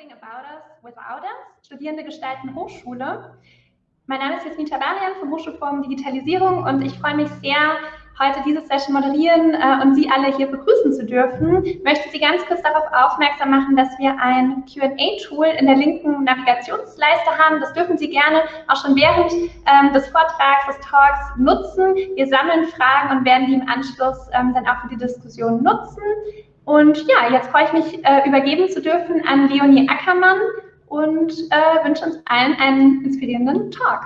Nothing About Us Without Us, Studierende gestalten Hochschule. Mein Name ist Jasmin Tabarian vom Hochschulforum Digitalisierung und ich freue mich sehr, heute diese Session moderieren äh, und Sie alle hier begrüßen zu dürfen. Ich möchte Sie ganz kurz darauf aufmerksam machen, dass wir ein Q&A-Tool in der linken Navigationsleiste haben. Das dürfen Sie gerne auch schon während ähm, des Vortrags, des Talks nutzen. Wir sammeln Fragen und werden die im Anschluss ähm, dann auch für die Diskussion nutzen. Und ja, jetzt freue ich mich, äh, übergeben zu dürfen an Leonie Ackermann und äh, wünsche uns allen einen inspirierenden Talk.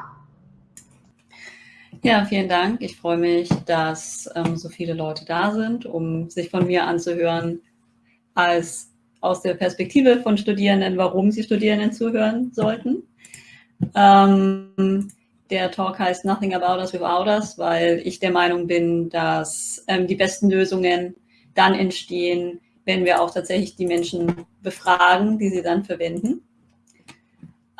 Ja, vielen Dank. Ich freue mich, dass ähm, so viele Leute da sind, um sich von mir anzuhören, als aus der Perspektive von Studierenden, warum sie Studierenden zuhören sollten. Ähm, der Talk heißt Nothing About Us Without Us, weil ich der Meinung bin, dass ähm, die besten Lösungen dann entstehen, wenn wir auch tatsächlich die Menschen befragen, die sie dann verwenden.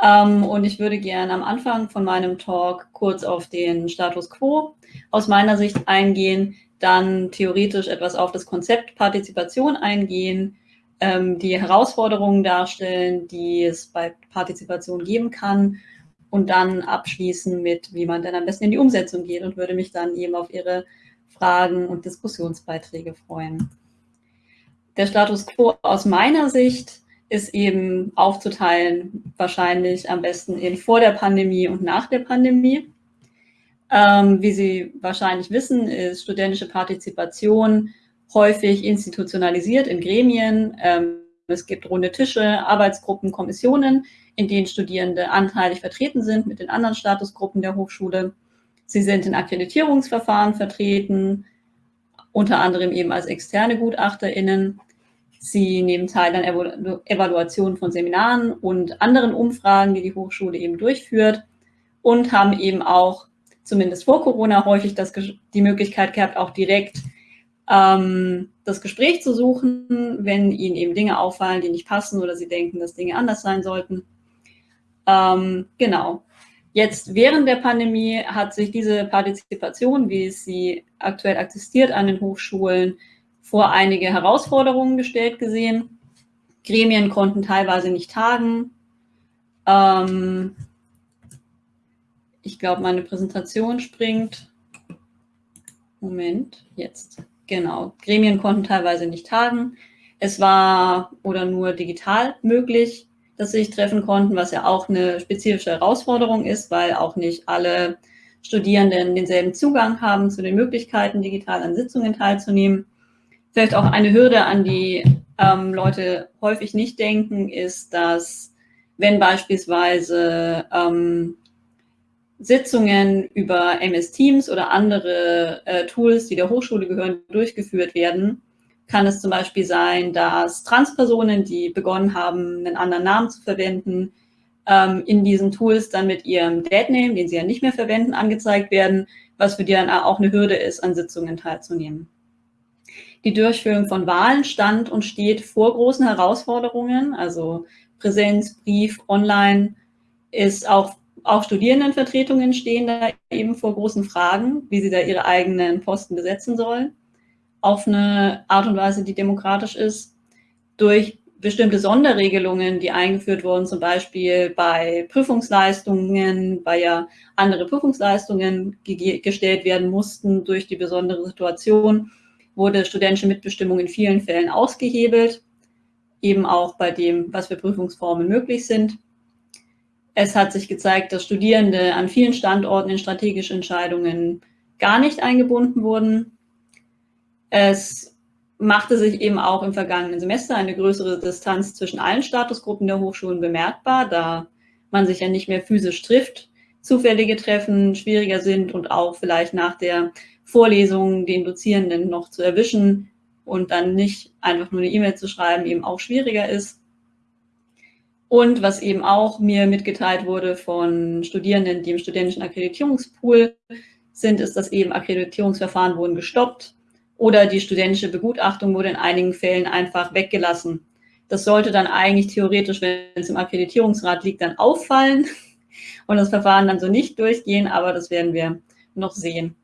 Ähm, und ich würde gerne am Anfang von meinem Talk kurz auf den Status quo aus meiner Sicht eingehen, dann theoretisch etwas auf das Konzept Partizipation eingehen, ähm, die Herausforderungen darstellen, die es bei Partizipation geben kann und dann abschließen mit, wie man denn am besten in die Umsetzung geht und würde mich dann eben auf Ihre Fragen und Diskussionsbeiträge freuen. Der Status quo aus meiner Sicht ist eben aufzuteilen, wahrscheinlich am besten in vor der Pandemie und nach der Pandemie. Ähm, wie Sie wahrscheinlich wissen, ist studentische Partizipation häufig institutionalisiert in Gremien. Ähm, es gibt runde Tische, Arbeitsgruppen, Kommissionen, in denen Studierende anteilig vertreten sind mit den anderen Statusgruppen der Hochschule. Sie sind in Akkreditierungsverfahren vertreten, unter anderem eben als externe GutachterInnen. Sie nehmen teil an Evaluationen von Seminaren und anderen Umfragen, die die Hochschule eben durchführt und haben eben auch, zumindest vor Corona, häufig das, die Möglichkeit gehabt, auch direkt ähm, das Gespräch zu suchen, wenn ihnen eben Dinge auffallen, die nicht passen oder sie denken, dass Dinge anders sein sollten. Ähm, genau. Jetzt während der Pandemie hat sich diese Partizipation, wie es sie aktuell existiert an den Hochschulen, vor einige Herausforderungen gestellt gesehen. Gremien konnten teilweise nicht tagen. Ähm, ich glaube, meine Präsentation springt. Moment, jetzt. Genau. Gremien konnten teilweise nicht tagen. Es war oder nur digital möglich dass sie sich treffen konnten, was ja auch eine spezifische Herausforderung ist, weil auch nicht alle Studierenden denselben Zugang haben zu den Möglichkeiten, digital an Sitzungen teilzunehmen. Vielleicht auch eine Hürde, an die ähm, Leute häufig nicht denken, ist, dass wenn beispielsweise ähm, Sitzungen über MS Teams oder andere äh, Tools, die der Hochschule gehören, durchgeführt werden, kann es zum Beispiel sein, dass Transpersonen, die begonnen haben, einen anderen Namen zu verwenden, ähm, in diesen Tools dann mit ihrem Deadname, den sie ja nicht mehr verwenden, angezeigt werden, was für die dann auch eine Hürde ist, an Sitzungen teilzunehmen. Die Durchführung von Wahlen stand und steht vor großen Herausforderungen, also Präsenz, Brief, Online, ist auch, auch Studierendenvertretungen stehen da eben vor großen Fragen, wie sie da ihre eigenen Posten besetzen sollen auf eine Art und Weise, die demokratisch ist, durch bestimmte Sonderregelungen, die eingeführt wurden, zum Beispiel bei Prüfungsleistungen, weil ja andere Prüfungsleistungen gestellt werden mussten durch die besondere Situation, wurde studentische Mitbestimmung in vielen Fällen ausgehebelt, eben auch bei dem, was für Prüfungsformen möglich sind. Es hat sich gezeigt, dass Studierende an vielen Standorten in strategische Entscheidungen gar nicht eingebunden wurden. Es machte sich eben auch im vergangenen Semester eine größere Distanz zwischen allen Statusgruppen der Hochschulen bemerkbar, da man sich ja nicht mehr physisch trifft, zufällige Treffen schwieriger sind und auch vielleicht nach der Vorlesung den Dozierenden noch zu erwischen und dann nicht einfach nur eine E-Mail zu schreiben, eben auch schwieriger ist. Und was eben auch mir mitgeteilt wurde von Studierenden, die im studentischen Akkreditierungspool sind, ist, dass eben Akkreditierungsverfahren wurden gestoppt oder die studentische Begutachtung wurde in einigen Fällen einfach weggelassen. Das sollte dann eigentlich theoretisch, wenn es im Akkreditierungsrat liegt, dann auffallen und das Verfahren dann so nicht durchgehen, aber das werden wir noch sehen,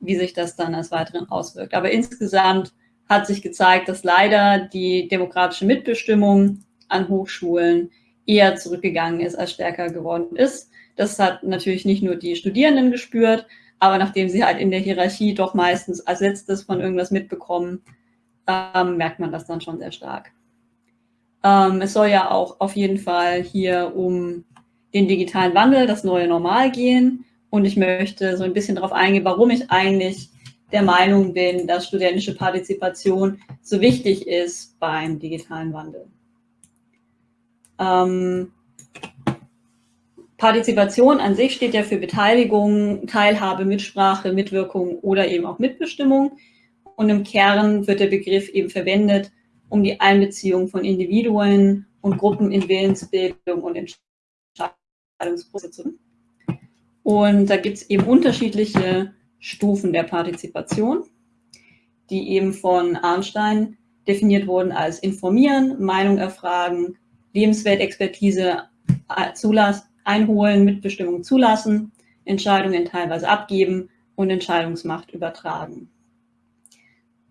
wie sich das dann als weiteren auswirkt. Aber insgesamt hat sich gezeigt, dass leider die demokratische Mitbestimmung an Hochschulen eher zurückgegangen ist, als stärker geworden ist. Das hat natürlich nicht nur die Studierenden gespürt, aber nachdem sie halt in der Hierarchie doch meistens als letztes von irgendwas mitbekommen, ähm, merkt man das dann schon sehr stark. Ähm, es soll ja auch auf jeden Fall hier um den digitalen Wandel, das neue Normal gehen. Und ich möchte so ein bisschen darauf eingehen, warum ich eigentlich der Meinung bin, dass studentische Partizipation so wichtig ist beim digitalen Wandel. Ähm, Partizipation an sich steht ja für Beteiligung, Teilhabe, Mitsprache, Mitwirkung oder eben auch Mitbestimmung. Und im Kern wird der Begriff eben verwendet, um die Einbeziehung von Individuen und Gruppen in Willensbildung und Entscheidungsprozesse. Und da gibt es eben unterschiedliche Stufen der Partizipation, die eben von Arnstein definiert wurden als informieren, Meinung erfragen, Lebensweltexpertise äh, zulassen, einholen, Mitbestimmung zulassen, Entscheidungen teilweise abgeben und Entscheidungsmacht übertragen.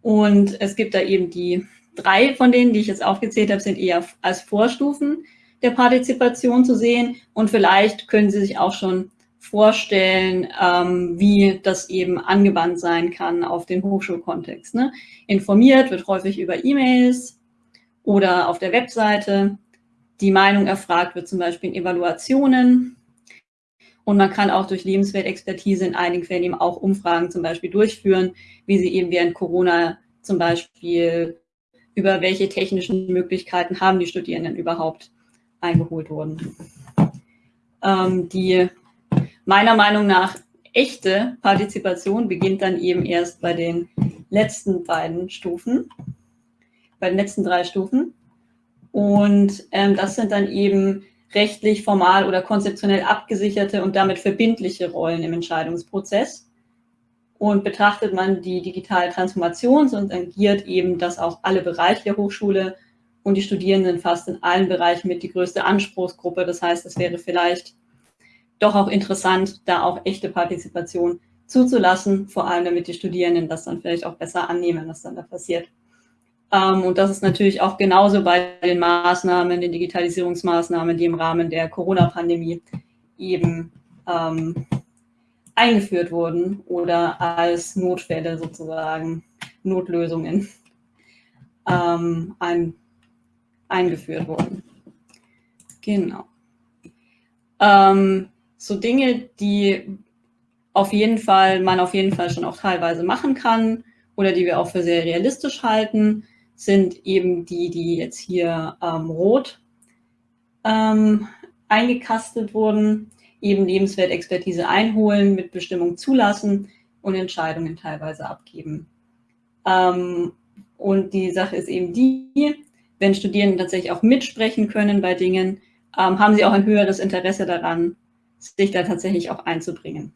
Und es gibt da eben die drei von denen, die ich jetzt aufgezählt habe, sind eher als Vorstufen der Partizipation zu sehen. Und vielleicht können Sie sich auch schon vorstellen, ähm, wie das eben angewandt sein kann auf den Hochschulkontext. Ne? Informiert wird häufig über E-Mails oder auf der Webseite. Die Meinung erfragt wird zum Beispiel in Evaluationen. Und man kann auch durch Lebensweltexpertise in einigen Fällen eben auch Umfragen zum Beispiel durchführen, wie sie eben während Corona zum Beispiel über welche technischen Möglichkeiten haben die Studierenden überhaupt eingeholt wurden. Ähm, die meiner Meinung nach echte Partizipation beginnt dann eben erst bei den letzten beiden Stufen, bei den letzten drei Stufen. Und ähm, das sind dann eben rechtlich, formal oder konzeptionell abgesicherte und damit verbindliche Rollen im Entscheidungsprozess. Und betrachtet man die digitale Transformation, so tangiert eben das auch alle Bereiche der Hochschule und die Studierenden fast in allen Bereichen mit die größte Anspruchsgruppe. Das heißt, es wäre vielleicht doch auch interessant, da auch echte Partizipation zuzulassen, vor allem damit die Studierenden das dann vielleicht auch besser annehmen, was dann da passiert. Ähm, und das ist natürlich auch genauso bei den Maßnahmen, den Digitalisierungsmaßnahmen, die im Rahmen der Corona-Pandemie eben ähm, eingeführt wurden oder als Notfälle sozusagen, Notlösungen ähm, ein, eingeführt wurden. Genau. Ähm, so Dinge, die auf jeden Fall, man auf jeden Fall schon auch teilweise machen kann oder die wir auch für sehr realistisch halten, sind eben die, die jetzt hier ähm, rot ähm, eingekastet wurden, eben Lebenswertexpertise einholen, mit Bestimmung zulassen und Entscheidungen teilweise abgeben. Ähm, und die Sache ist eben die, wenn Studierende tatsächlich auch mitsprechen können bei Dingen, ähm, haben sie auch ein höheres Interesse daran, sich da tatsächlich auch einzubringen.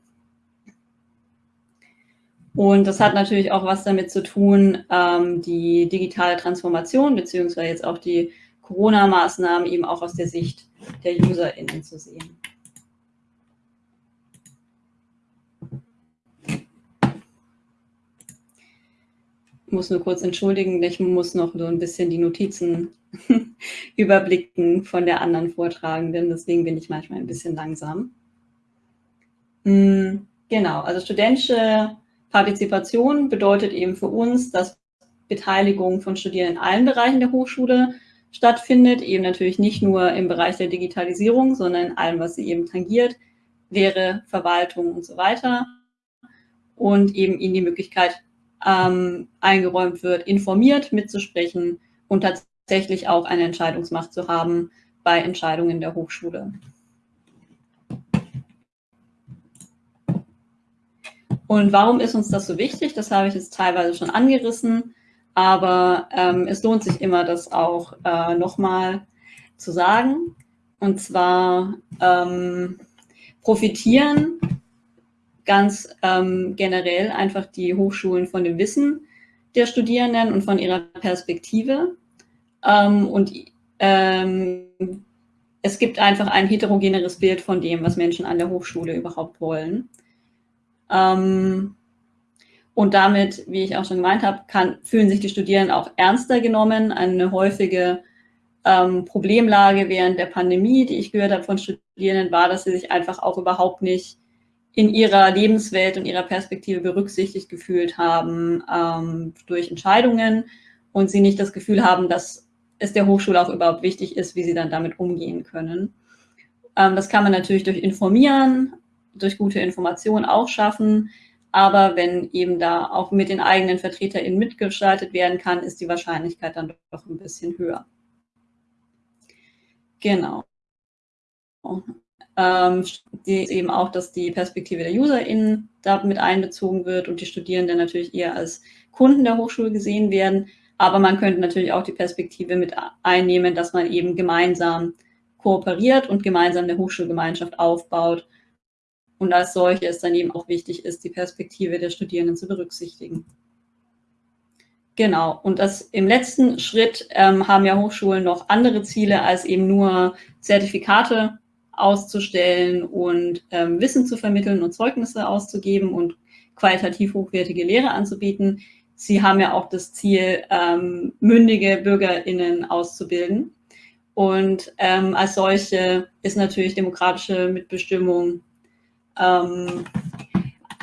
Und das hat natürlich auch was damit zu tun, ähm, die digitale Transformation beziehungsweise jetzt auch die Corona-Maßnahmen eben auch aus der Sicht der UserInnen zu sehen. Ich muss nur kurz entschuldigen, ich muss noch so ein bisschen die Notizen überblicken von der anderen Vortragenden, deswegen bin ich manchmal ein bisschen langsam. Hm, genau, also studentische Partizipation bedeutet eben für uns, dass Beteiligung von Studierenden in allen Bereichen der Hochschule stattfindet, eben natürlich nicht nur im Bereich der Digitalisierung, sondern in allem, was sie eben tangiert, Lehre, Verwaltung und so weiter. Und eben ihnen die Möglichkeit ähm, eingeräumt wird, informiert mitzusprechen und tatsächlich auch eine Entscheidungsmacht zu haben bei Entscheidungen der Hochschule. Und warum ist uns das so wichtig? Das habe ich jetzt teilweise schon angerissen, aber ähm, es lohnt sich immer, das auch äh, nochmal zu sagen. Und zwar ähm, profitieren ganz ähm, generell einfach die Hochschulen von dem Wissen der Studierenden und von ihrer Perspektive. Ähm, und ähm, es gibt einfach ein heterogeneres Bild von dem, was Menschen an der Hochschule überhaupt wollen. Ähm, und damit, wie ich auch schon gemeint habe, kann, fühlen sich die Studierenden auch ernster genommen. Eine häufige ähm, Problemlage während der Pandemie, die ich gehört habe von Studierenden, war, dass sie sich einfach auch überhaupt nicht in ihrer Lebenswelt und ihrer Perspektive berücksichtigt gefühlt haben ähm, durch Entscheidungen und sie nicht das Gefühl haben, dass es der Hochschule auch überhaupt wichtig ist, wie sie dann damit umgehen können. Ähm, das kann man natürlich durch Informieren, durch gute Information auch schaffen. Aber wenn eben da auch mit den eigenen VertreterInnen mitgestaltet werden kann, ist die Wahrscheinlichkeit dann doch ein bisschen höher. Genau. Ähm, eben auch, dass die Perspektive der UserInnen da mit einbezogen wird und die Studierenden natürlich eher als Kunden der Hochschule gesehen werden. Aber man könnte natürlich auch die Perspektive mit einnehmen, dass man eben gemeinsam kooperiert und gemeinsam eine Hochschulgemeinschaft aufbaut und als solches dann eben auch wichtig ist, die Perspektive der Studierenden zu berücksichtigen. Genau, und das im letzten Schritt ähm, haben ja Hochschulen noch andere Ziele, als eben nur Zertifikate auszustellen und ähm, Wissen zu vermitteln und Zeugnisse auszugeben und qualitativ hochwertige Lehre anzubieten. Sie haben ja auch das Ziel, ähm, mündige BürgerInnen auszubilden. Und ähm, als solche ist natürlich demokratische Mitbestimmung ähm,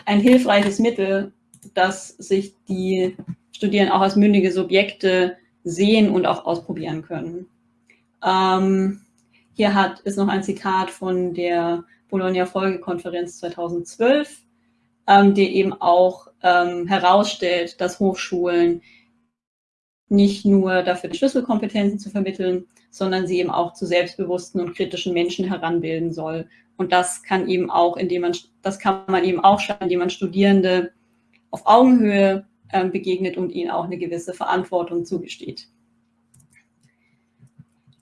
ein hilfreiches Mittel, dass sich die Studierenden auch als mündige Subjekte sehen und auch ausprobieren können. Ähm, hier hat, ist noch ein Zitat von der Bologna-Folgekonferenz 2012, ähm, die eben auch ähm, herausstellt, dass Hochschulen nicht nur dafür die Schlüsselkompetenzen zu vermitteln, sondern sie eben auch zu selbstbewussten und kritischen Menschen heranbilden soll. Und das kann eben auch, indem man, das kann man eben auch schaffen, indem man Studierende auf Augenhöhe ähm, begegnet und ihnen auch eine gewisse Verantwortung zugesteht.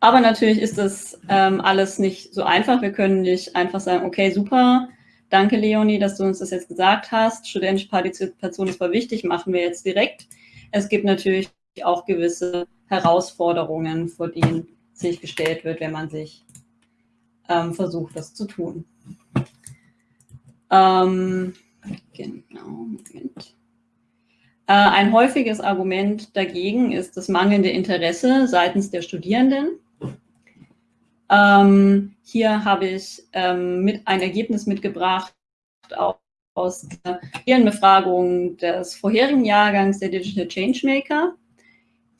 Aber natürlich ist das ähm, alles nicht so einfach. Wir können nicht einfach sagen, okay, super, danke Leonie, dass du uns das jetzt gesagt hast. Studentische Partizipation ist voll wichtig, machen wir jetzt direkt. Es gibt natürlich auch gewisse Herausforderungen, vor denen sich gestellt wird, wenn man sich ähm, versucht, das zu tun. Ähm, genau, Moment. Äh, ein häufiges Argument dagegen ist das mangelnde Interesse seitens der Studierenden. Ähm, hier habe ich ähm, mit ein Ergebnis mitgebracht aus ihren Befragungen des vorherigen Jahrgangs der Digital Changemaker,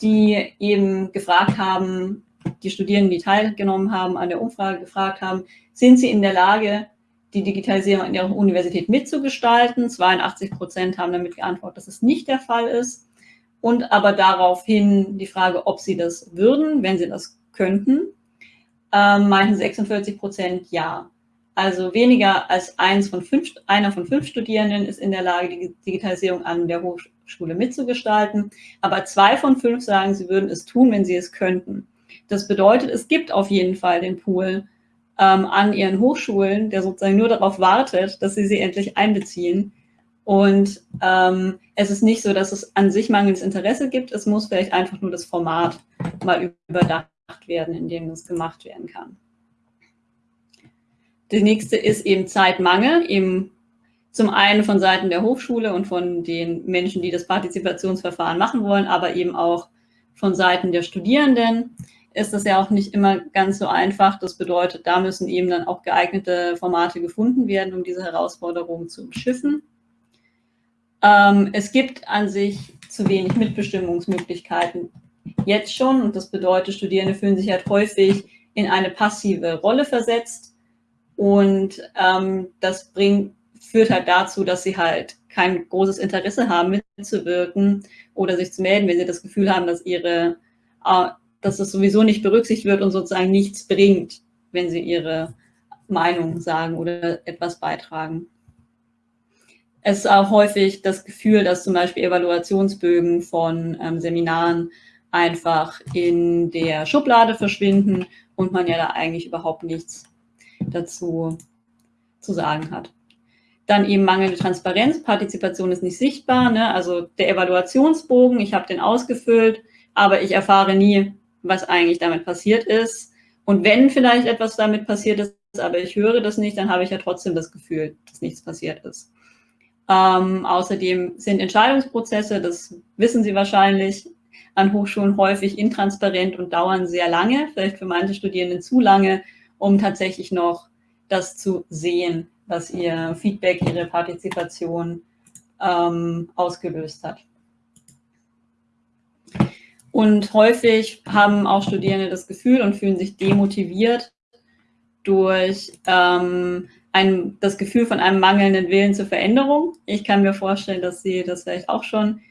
die eben gefragt haben, die Studierenden, die teilgenommen haben, an der Umfrage gefragt haben, sind sie in der Lage, die Digitalisierung in ihrer Universität mitzugestalten. 82 Prozent haben damit geantwortet, dass es nicht der Fall ist. Und aber daraufhin die Frage, ob sie das würden, wenn sie das könnten, ähm, meinten 46 Prozent ja. Also weniger als eins von fünf, einer von fünf Studierenden ist in der Lage, die Digitalisierung an der Hochschule mitzugestalten. Aber zwei von fünf sagen, sie würden es tun, wenn sie es könnten. Das bedeutet, es gibt auf jeden Fall den Pool ähm, an ihren Hochschulen, der sozusagen nur darauf wartet, dass sie sie endlich einbeziehen. Und ähm, es ist nicht so, dass es an sich mangelndes Interesse gibt. Es muss vielleicht einfach nur das Format mal überdacht werden, in dem das gemacht werden kann. Die nächste ist eben Zeitmangel, eben zum einen von Seiten der Hochschule und von den Menschen, die das Partizipationsverfahren machen wollen, aber eben auch von Seiten der Studierenden ist das ja auch nicht immer ganz so einfach. Das bedeutet, da müssen eben dann auch geeignete Formate gefunden werden, um diese Herausforderungen zu umschiffen. Ähm, es gibt an sich zu wenig Mitbestimmungsmöglichkeiten jetzt schon und das bedeutet, Studierende fühlen sich halt häufig in eine passive Rolle versetzt und ähm, das bringt, führt halt dazu, dass sie halt kein großes Interesse haben, mitzuwirken oder sich zu melden, wenn sie das Gefühl haben, dass ihre äh, dass es sowieso nicht berücksichtigt wird und sozusagen nichts bringt, wenn sie ihre Meinung sagen oder etwas beitragen. Es ist auch häufig das Gefühl, dass zum Beispiel Evaluationsbögen von ähm, Seminaren einfach in der Schublade verschwinden und man ja da eigentlich überhaupt nichts dazu zu sagen hat. Dann eben mangelnde Transparenz, Partizipation ist nicht sichtbar. Ne? Also der Evaluationsbogen, ich habe den ausgefüllt, aber ich erfahre nie, was eigentlich damit passiert ist. Und wenn vielleicht etwas damit passiert ist, aber ich höre das nicht, dann habe ich ja trotzdem das Gefühl, dass nichts passiert ist. Ähm, außerdem sind Entscheidungsprozesse, das wissen Sie wahrscheinlich, an Hochschulen häufig intransparent und dauern sehr lange, vielleicht für manche Studierenden zu lange, um tatsächlich noch das zu sehen, was ihr Feedback, ihre Partizipation ähm, ausgelöst hat. Und häufig haben auch Studierende das Gefühl und fühlen sich demotiviert durch ähm, ein, das Gefühl von einem mangelnden Willen zur Veränderung. Ich kann mir vorstellen, dass Sie das vielleicht auch schon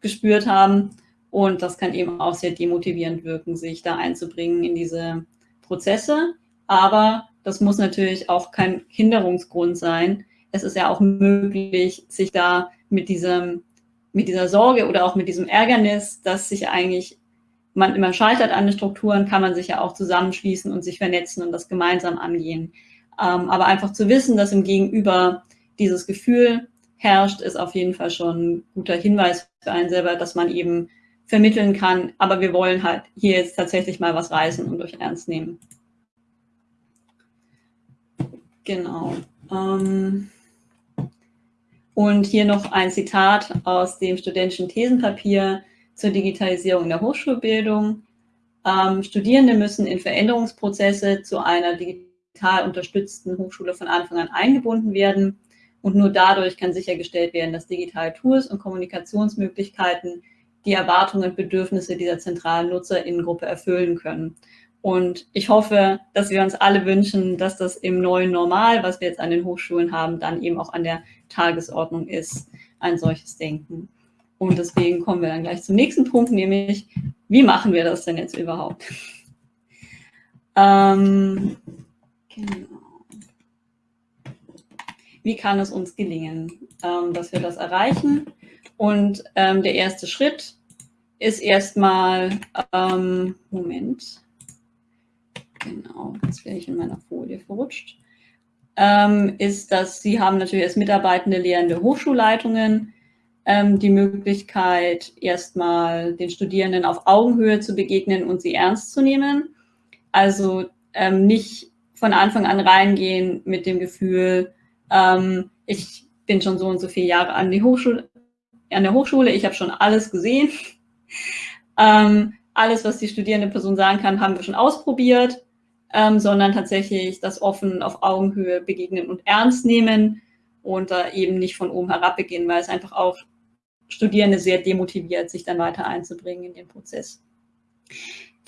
gespürt haben. Und das kann eben auch sehr demotivierend wirken, sich da einzubringen in diese Prozesse. Aber das muss natürlich auch kein Hinderungsgrund sein. Es ist ja auch möglich, sich da mit diesem mit dieser Sorge oder auch mit diesem Ärgernis, dass sich eigentlich man immer scheitert an den Strukturen, kann man sich ja auch zusammenschließen und sich vernetzen und das gemeinsam angehen. Ähm, aber einfach zu wissen, dass im Gegenüber dieses Gefühl herrscht, ist auf jeden Fall schon ein guter Hinweis für einen selber, dass man eben vermitteln kann, aber wir wollen halt hier jetzt tatsächlich mal was reißen und euch ernst nehmen. Genau. Ähm und hier noch ein Zitat aus dem studentischen Thesenpapier zur Digitalisierung der Hochschulbildung. Ähm, Studierende müssen in Veränderungsprozesse zu einer digital unterstützten Hochschule von Anfang an eingebunden werden. Und nur dadurch kann sichergestellt werden, dass digitale Tools und Kommunikationsmöglichkeiten die Erwartungen und Bedürfnisse dieser zentralen Nutzerinnengruppe erfüllen können. Und ich hoffe, dass wir uns alle wünschen, dass das im neuen Normal, was wir jetzt an den Hochschulen haben, dann eben auch an der Tagesordnung ist, ein solches Denken. Und deswegen kommen wir dann gleich zum nächsten Punkt, nämlich, wie machen wir das denn jetzt überhaupt? ähm, genau. Wie kann es uns gelingen, ähm, dass wir das erreichen? Und ähm, der erste Schritt ist erstmal, ähm, Moment, genau, jetzt wäre ich in meiner Folie verrutscht, ähm, ist, dass Sie haben natürlich als Mitarbeitende lehrende Hochschulleitungen ähm, die Möglichkeit, erstmal den Studierenden auf Augenhöhe zu begegnen und sie ernst zu nehmen. Also ähm, nicht von Anfang an reingehen mit dem Gefühl, ähm, ich bin schon so und so viele Jahre an, die Hochschule, an der Hochschule, ich habe schon alles gesehen. Ähm, alles, was die studierende Person sagen kann, haben wir schon ausprobiert ähm, sondern tatsächlich das offen auf Augenhöhe begegnen und ernst nehmen und da eben nicht von oben herab beginnen, weil es einfach auch Studierende sehr demotiviert, sich dann weiter einzubringen in den Prozess.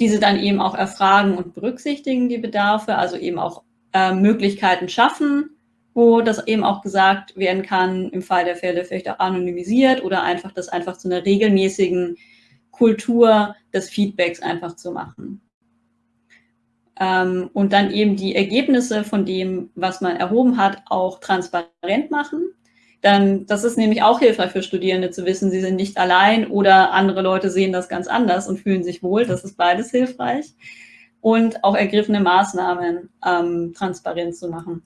Diese dann eben auch erfragen und berücksichtigen die Bedarfe, also eben auch äh, Möglichkeiten schaffen, wo das eben auch gesagt werden kann, im Fall der Fälle vielleicht auch anonymisiert oder einfach das einfach zu einer regelmäßigen Kultur des Feedbacks einfach zu machen ähm, und dann eben die Ergebnisse von dem, was man erhoben hat, auch transparent machen. Dann, das ist nämlich auch hilfreich für Studierende zu wissen, sie sind nicht allein oder andere Leute sehen das ganz anders und fühlen sich wohl. Das ist beides hilfreich. Und auch ergriffene Maßnahmen ähm, transparent zu machen.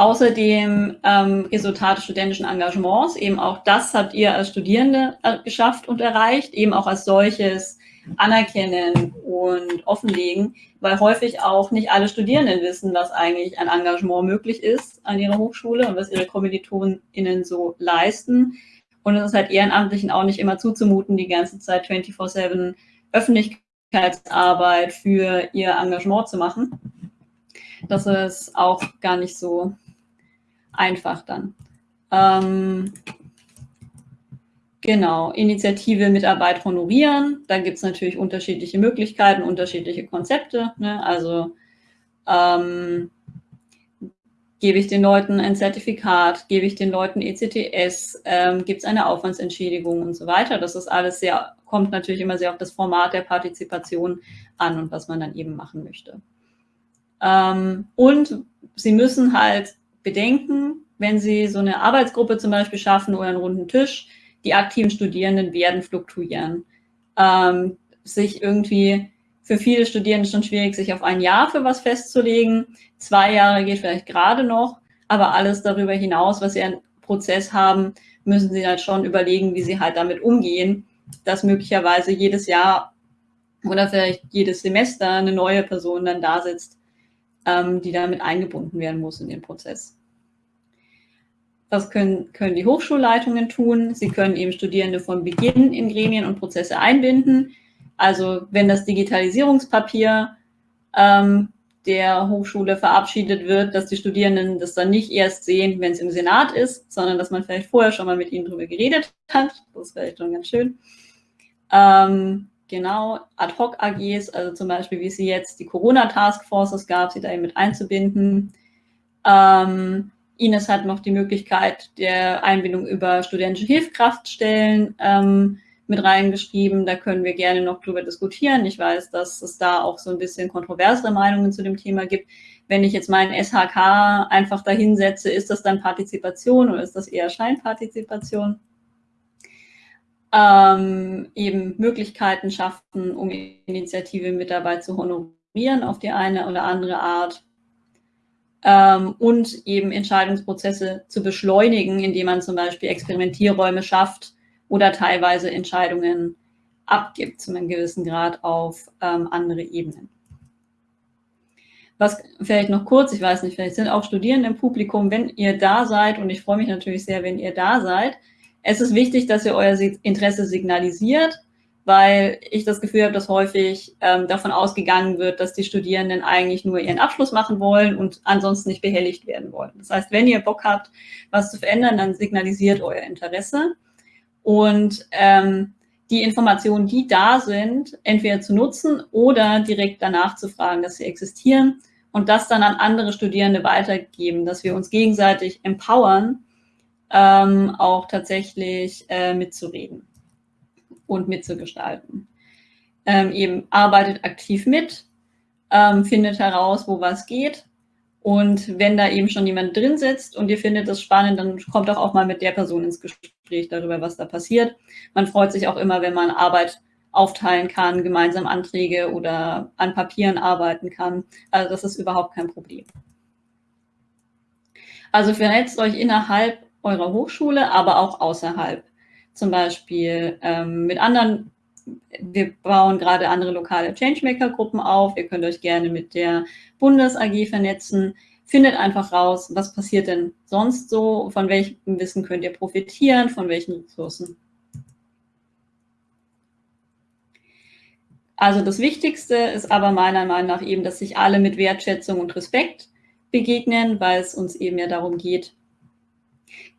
Außerdem ähm, Resultate studentischen Engagements, eben auch das habt ihr als Studierende äh, geschafft und erreicht, eben auch als solches anerkennen und offenlegen, weil häufig auch nicht alle Studierenden wissen, dass eigentlich ein Engagement möglich ist an ihrer Hochschule und was ihre KommilitonInnen so leisten. Und es ist halt Ehrenamtlichen auch nicht immer zuzumuten, die ganze Zeit 24-7 Öffentlichkeitsarbeit für ihr Engagement zu machen. Das ist auch gar nicht so einfach dann. Ähm, Genau, Initiative Mitarbeit honorieren. Da gibt es natürlich unterschiedliche Möglichkeiten, unterschiedliche Konzepte. Ne? Also ähm, gebe ich den Leuten ein Zertifikat, gebe ich den Leuten ECTS, ähm, gibt es eine Aufwandsentschädigung und so weiter. Das ist alles sehr, kommt natürlich immer sehr auf das Format der Partizipation an und was man dann eben machen möchte. Ähm, und Sie müssen halt bedenken, wenn Sie so eine Arbeitsgruppe zum Beispiel schaffen oder einen runden Tisch, die aktiven Studierenden werden fluktuieren. Ähm, sich irgendwie für viele Studierende schon schwierig, sich auf ein Jahr für was festzulegen. Zwei Jahre geht vielleicht gerade noch, aber alles darüber hinaus, was sie einen Prozess haben, müssen sie halt schon überlegen, wie sie halt damit umgehen, dass möglicherweise jedes Jahr oder vielleicht jedes Semester eine neue Person dann da sitzt, ähm, die damit eingebunden werden muss in den Prozess. Was können, können die Hochschulleitungen tun? Sie können eben Studierende von Beginn in Gremien und Prozesse einbinden. Also wenn das Digitalisierungspapier ähm, der Hochschule verabschiedet wird, dass die Studierenden das dann nicht erst sehen, wenn es im Senat ist, sondern dass man vielleicht vorher schon mal mit ihnen darüber geredet hat. Das ist vielleicht schon ganz schön. Ähm, genau, Ad-Hoc-AGs, also zum Beispiel, wie es jetzt die Corona-Taskforces gab, sie da eben mit einzubinden. Ähm, Ines hat noch die Möglichkeit der Einbindung über studentische Hilfskraftstellen ähm, mit reingeschrieben. Da können wir gerne noch drüber diskutieren. Ich weiß, dass es da auch so ein bisschen kontroversere Meinungen zu dem Thema gibt. Wenn ich jetzt meinen SHK einfach dahinsetze, ist das dann Partizipation oder ist das eher Scheinpartizipation? Ähm, eben Möglichkeiten schaffen, um Initiative mit dabei zu honorieren auf die eine oder andere Art. Ähm, und eben Entscheidungsprozesse zu beschleunigen, indem man zum Beispiel Experimentierräume schafft, oder teilweise Entscheidungen abgibt, zu einem gewissen Grad auf ähm, andere Ebenen. Was vielleicht noch kurz, ich weiß nicht, vielleicht sind auch Studierende im Publikum, wenn ihr da seid, und ich freue mich natürlich sehr, wenn ihr da seid, es ist wichtig, dass ihr euer Interesse signalisiert, weil ich das Gefühl habe, dass häufig ähm, davon ausgegangen wird, dass die Studierenden eigentlich nur ihren Abschluss machen wollen und ansonsten nicht behelligt werden wollen. Das heißt, wenn ihr Bock habt, was zu verändern, dann signalisiert euer Interesse und ähm, die Informationen, die da sind, entweder zu nutzen oder direkt danach zu fragen, dass sie existieren und das dann an andere Studierende weitergeben, dass wir uns gegenseitig empowern, ähm, auch tatsächlich äh, mitzureden und mitzugestalten. Ähm, eben arbeitet aktiv mit, ähm, findet heraus, wo was geht und wenn da eben schon jemand drin sitzt und ihr findet das spannend, dann kommt doch auch mal mit der Person ins Gespräch darüber, was da passiert. Man freut sich auch immer, wenn man Arbeit aufteilen kann, gemeinsam Anträge oder an Papieren arbeiten kann. Also das ist überhaupt kein Problem. Also vernetzt euch innerhalb eurer Hochschule, aber auch außerhalb. Zum Beispiel ähm, mit anderen wir bauen gerade andere lokale Changemaker-Gruppen auf. Ihr könnt euch gerne mit der Bundes-AG vernetzen. Findet einfach raus, was passiert denn sonst so, von welchem Wissen könnt ihr profitieren, von welchen Ressourcen. Also das Wichtigste ist aber meiner Meinung nach eben, dass sich alle mit Wertschätzung und Respekt begegnen, weil es uns eben ja darum geht,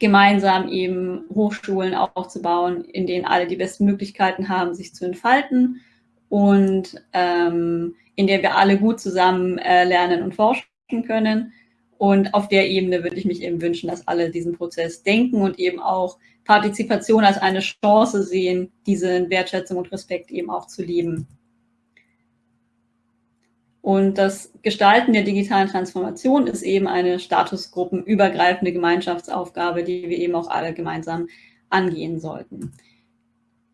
gemeinsam eben Hochschulen aufzubauen, in denen alle die besten Möglichkeiten haben, sich zu entfalten und ähm, in der wir alle gut zusammen äh, lernen und forschen können. Und auf der Ebene würde ich mich eben wünschen, dass alle diesen Prozess denken und eben auch Partizipation als eine Chance sehen, diese Wertschätzung und Respekt eben auch zu leben. Und das Gestalten der digitalen Transformation ist eben eine statusgruppenübergreifende Gemeinschaftsaufgabe, die wir eben auch alle gemeinsam angehen sollten.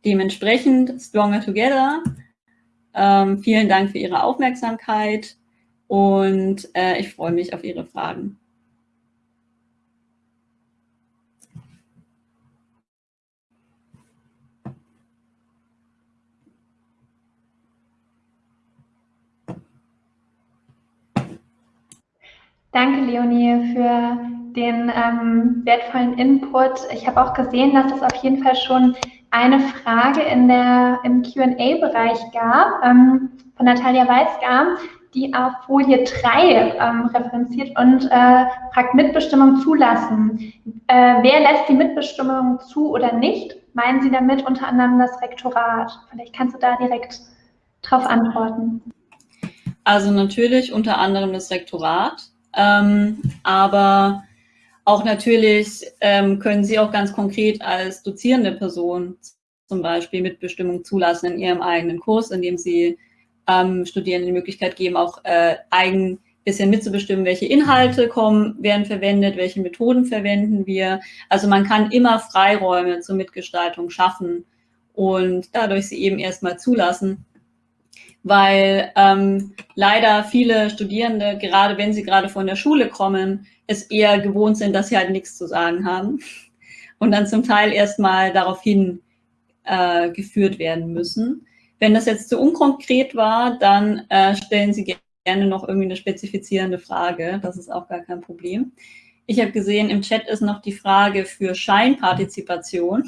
Dementsprechend Stronger Together. Ähm, vielen Dank für Ihre Aufmerksamkeit und äh, ich freue mich auf Ihre Fragen. Danke, Leonie, für den ähm, wertvollen Input. Ich habe auch gesehen, dass es auf jeden Fall schon eine Frage in der, im QA-Bereich gab ähm, von Natalia Weisgar, die auf Folie 3 ähm, referenziert und äh, fragt Mitbestimmung zulassen. Äh, wer lässt die Mitbestimmung zu oder nicht? Meinen Sie damit unter anderem das Rektorat? Vielleicht kannst du da direkt drauf antworten. Also natürlich unter anderem das Rektorat. Ähm, aber auch natürlich ähm, können Sie auch ganz konkret als dozierende Person zum Beispiel Mitbestimmung zulassen in Ihrem eigenen Kurs, indem Sie ähm, Studierenden die Möglichkeit geben, auch äh, eigen bisschen mitzubestimmen, welche Inhalte kommen, werden verwendet, welche Methoden verwenden wir. Also man kann immer Freiräume zur Mitgestaltung schaffen und dadurch sie eben erstmal zulassen weil ähm, leider viele Studierende, gerade wenn sie gerade von der Schule kommen, es eher gewohnt sind, dass sie halt nichts zu sagen haben und dann zum Teil erstmal daraufhin äh, geführt werden müssen. Wenn das jetzt zu unkonkret war, dann äh, stellen Sie gerne noch irgendwie eine spezifizierende Frage. Das ist auch gar kein Problem. ich habe gesehen, im Chat ist noch die Frage für Scheinpartizipation.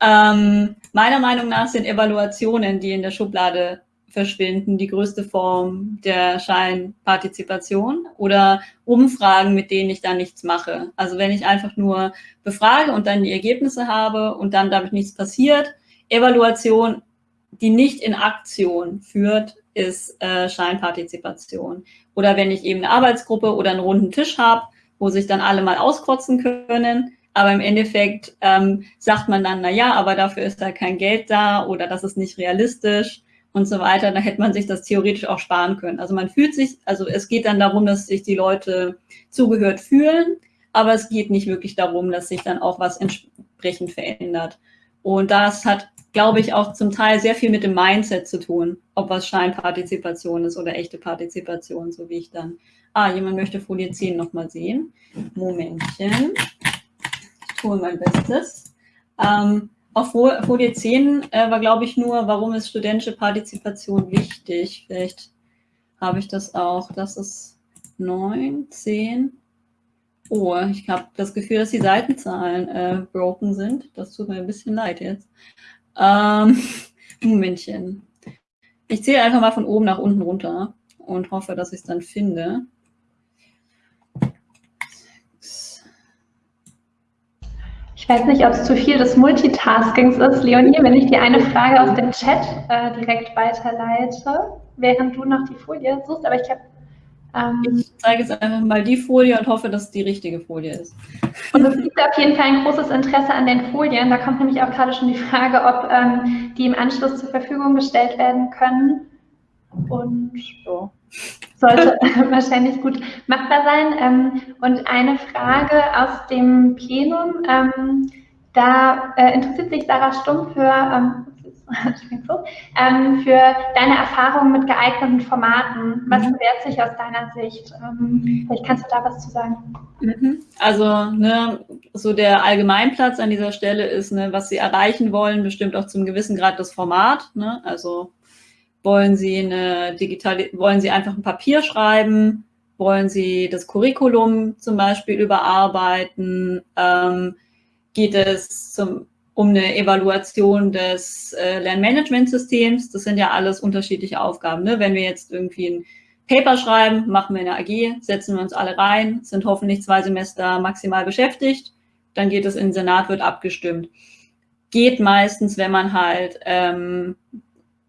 Ähm, meiner Meinung nach sind Evaluationen, die in der Schublade verschwinden, die größte Form der Scheinpartizipation oder Umfragen, mit denen ich dann nichts mache. Also wenn ich einfach nur befrage und dann die Ergebnisse habe und dann damit nichts passiert. Evaluation, die nicht in Aktion führt, ist äh, Scheinpartizipation. Oder wenn ich eben eine Arbeitsgruppe oder einen runden Tisch habe, wo sich dann alle mal auskotzen können, aber im Endeffekt ähm, sagt man dann, na ja, aber dafür ist da kein Geld da oder das ist nicht realistisch und so weiter. Da hätte man sich das theoretisch auch sparen können. Also man fühlt sich, also es geht dann darum, dass sich die Leute zugehört fühlen, aber es geht nicht wirklich darum, dass sich dann auch was entsprechend verändert. Und das hat, glaube ich, auch zum Teil sehr viel mit dem Mindset zu tun, ob was Scheinpartizipation ist oder echte Partizipation, so wie ich dann. Ah, jemand möchte Folie 10 nochmal sehen. Momentchen tue mein Bestes. Ähm, auf Folie 10 äh, war, glaube ich, nur, warum ist studentische Partizipation wichtig? Vielleicht habe ich das auch. Das ist 9, 10. Oh, ich habe das Gefühl, dass die Seitenzahlen äh, broken sind. Das tut mir ein bisschen leid jetzt. Ähm, Momentchen. Ich zähle einfach mal von oben nach unten runter und hoffe, dass ich es dann finde. Ich weiß nicht, ob es zu viel des Multitaskings ist, Leonie, wenn ich dir eine Frage aus dem Chat äh, direkt weiterleite, während du noch die Folie suchst. Aber ich habe. Ähm, ich zeige jetzt einfach mal die Folie und hoffe, dass es die richtige Folie ist. Und es gibt auf jeden Fall ein großes Interesse an den Folien. Da kommt nämlich auch gerade schon die Frage, ob ähm, die im Anschluss zur Verfügung gestellt werden können. Und so sollte wahrscheinlich gut machbar sein. Ähm, und eine Frage aus dem Plenum, ähm, da äh, interessiert sich Sarah Stumm für, ähm, für deine Erfahrungen mit geeigneten Formaten. Was mhm. bewährt sich aus deiner Sicht? Vielleicht kannst du da was zu sagen. Mhm. Also ne, so der Allgemeinplatz an dieser Stelle ist, ne, was sie erreichen wollen, bestimmt auch zum gewissen Grad das Format. Ne? Also wollen Sie eine digitale, wollen Sie einfach ein Papier schreiben? Wollen Sie das Curriculum zum Beispiel überarbeiten? Ähm, geht es zum, um eine Evaluation des äh, Lernmanagementsystems? Das sind ja alles unterschiedliche Aufgaben. Ne? Wenn wir jetzt irgendwie ein Paper schreiben, machen wir eine AG, setzen wir uns alle rein, sind hoffentlich zwei Semester maximal beschäftigt, dann geht es in den Senat, wird abgestimmt. Geht meistens, wenn man halt ähm,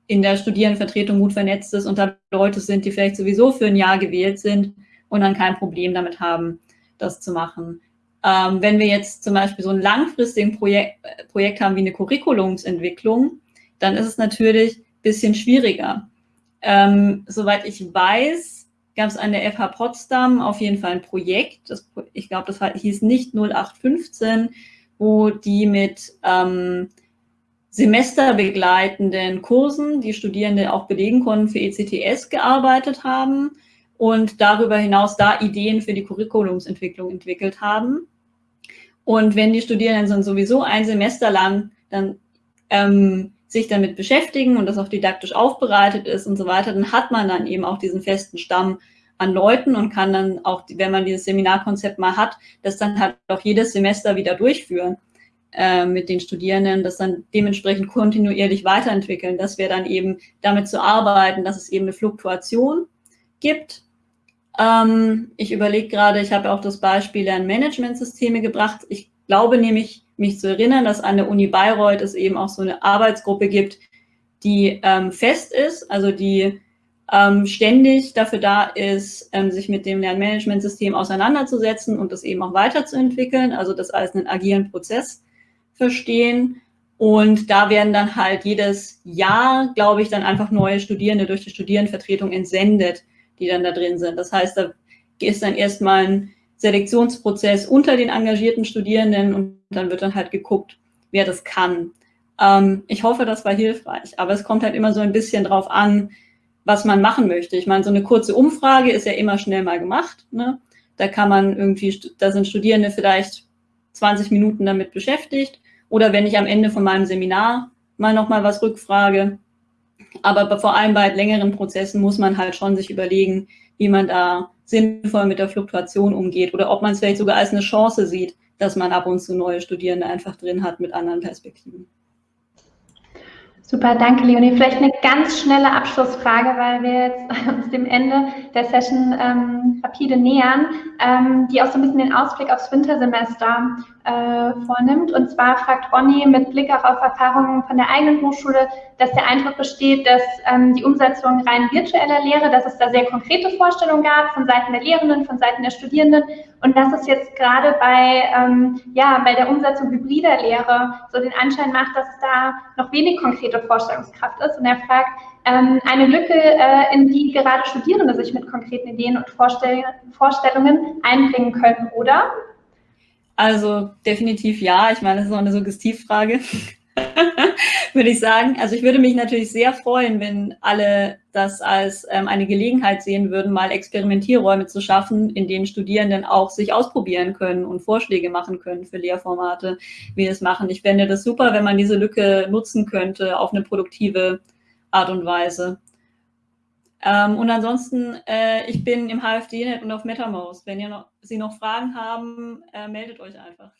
in der Studierendenvertretung gut vernetzt ist und da Leute sind, die vielleicht sowieso für ein Jahr gewählt sind und dann kein Problem damit haben, das zu machen. Ähm, wenn wir jetzt zum Beispiel so ein langfristiges Projekt, Projekt haben wie eine Curriculumsentwicklung, dann ist es natürlich ein bisschen schwieriger. Ähm, soweit ich weiß, gab es an der FH Potsdam auf jeden Fall ein Projekt, das, ich glaube, das hieß nicht 0815, wo die mit ähm, semesterbegleitenden Kursen, die Studierende auch belegen konnten, für ECTS gearbeitet haben und darüber hinaus da Ideen für die Curriculumsentwicklung entwickelt haben. Und wenn die Studierenden dann sowieso ein Semester lang dann ähm, sich damit beschäftigen und das auch didaktisch aufbereitet ist und so weiter, dann hat man dann eben auch diesen festen Stamm an Leuten und kann dann auch, wenn man dieses Seminarkonzept mal hat, das dann halt auch jedes Semester wieder durchführen. Äh, mit den Studierenden, das dann dementsprechend kontinuierlich weiterentwickeln. Das wäre dann eben damit zu arbeiten, dass es eben eine Fluktuation gibt. Ähm, ich überlege gerade, ich habe auch das Beispiel Lernmanagementsysteme gebracht. Ich glaube nämlich, mich zu erinnern, dass an der Uni Bayreuth es eben auch so eine Arbeitsgruppe gibt, die ähm, fest ist, also die ähm, ständig dafür da ist, ähm, sich mit dem Lernmanagementsystem auseinanderzusetzen und das eben auch weiterzuentwickeln, also das als einen agilen Prozess verstehen. Und da werden dann halt jedes Jahr, glaube ich, dann einfach neue Studierende durch die Studierendenvertretung entsendet, die dann da drin sind. Das heißt, da ist dann erstmal ein Selektionsprozess unter den engagierten Studierenden und dann wird dann halt geguckt, wer das kann. Ähm, ich hoffe, das war hilfreich, aber es kommt halt immer so ein bisschen drauf an, was man machen möchte. Ich meine, so eine kurze Umfrage ist ja immer schnell mal gemacht. Ne? Da kann man irgendwie, da sind Studierende vielleicht 20 Minuten damit beschäftigt oder wenn ich am Ende von meinem Seminar mal nochmal was rückfrage. Aber vor allem bei längeren Prozessen muss man halt schon sich überlegen, wie man da sinnvoll mit der Fluktuation umgeht oder ob man es vielleicht sogar als eine Chance sieht, dass man ab und zu neue Studierende einfach drin hat mit anderen Perspektiven. Super, danke Leonie. Vielleicht eine ganz schnelle Abschlussfrage, weil wir jetzt uns dem Ende der Session ähm, rapide nähern, ähm, die auch so ein bisschen den Ausblick aufs Wintersemester äh, vornimmt. Und zwar fragt Ronny mit Blick auch auf Erfahrungen von der eigenen Hochschule, dass der Eindruck besteht, dass ähm, die Umsetzung rein virtueller Lehre, dass es da sehr konkrete Vorstellungen gab von Seiten der Lehrenden, von Seiten der Studierenden und dass es jetzt gerade bei, ähm, ja, bei der Umsetzung hybrider Lehre so den Anschein macht, dass es da noch wenig konkrete Vorstellungskraft ist. Und er fragt, ähm, eine Lücke, äh, in die gerade Studierende sich mit konkreten Ideen und Vorstell Vorstellungen einbringen können, oder? Also definitiv ja. Ich meine, das ist auch eine Suggestivfrage, würde ich sagen. Also ich würde mich natürlich sehr freuen, wenn alle das als ähm, eine Gelegenheit sehen würden, mal Experimentierräume zu schaffen, in denen Studierenden auch sich ausprobieren können und Vorschläge machen können für Lehrformate, wie es machen. Ich fände das super, wenn man diese Lücke nutzen könnte auf eine produktive Art und Weise. Ähm, und ansonsten, äh, ich bin im HFD-Net und auf MetaMost. Wenn ihr noch, Sie noch Fragen haben, äh, meldet euch einfach.